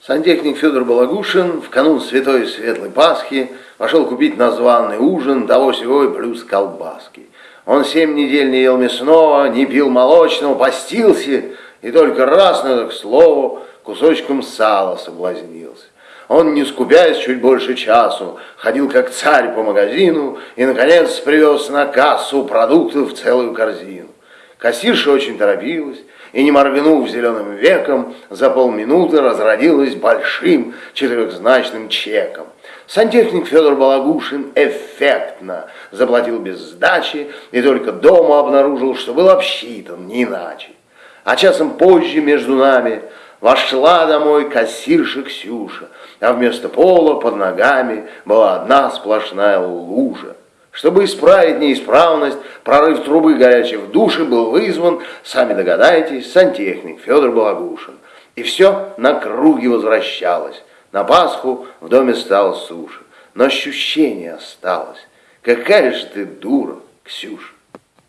Сантехник Федор Балагушин в канун Святой Светлой Пасхи пошел купить на званый ужин того сего плюс колбаски. Он семь недель не ел мясного, не пил молочного, постился и только раз, на к слову, кусочком сала соблазнился. Он, не скупясь чуть больше часу, ходил как царь по магазину и, наконец, привез на кассу продуктов целую корзину. Кассирша очень торопилась, и, не моргнув зеленым веком, за полминуты разродилась большим четырехзначным чеком. Сантехник Федор Балагушин эффектно заплатил без сдачи и только дома обнаружил, что был обсчитан не иначе. А часом позже между нами вошла домой кассирша Ксюша, а вместо пола под ногами была одна сплошная лужа. Чтобы исправить неисправность, прорыв трубы горячей в душе был вызван, сами догадайтесь, сантехник Федор Балагушин. И все на круге возвращалось. На Пасху в доме стало суше. Но ощущение осталось. Какая же ты дура, Ксюша.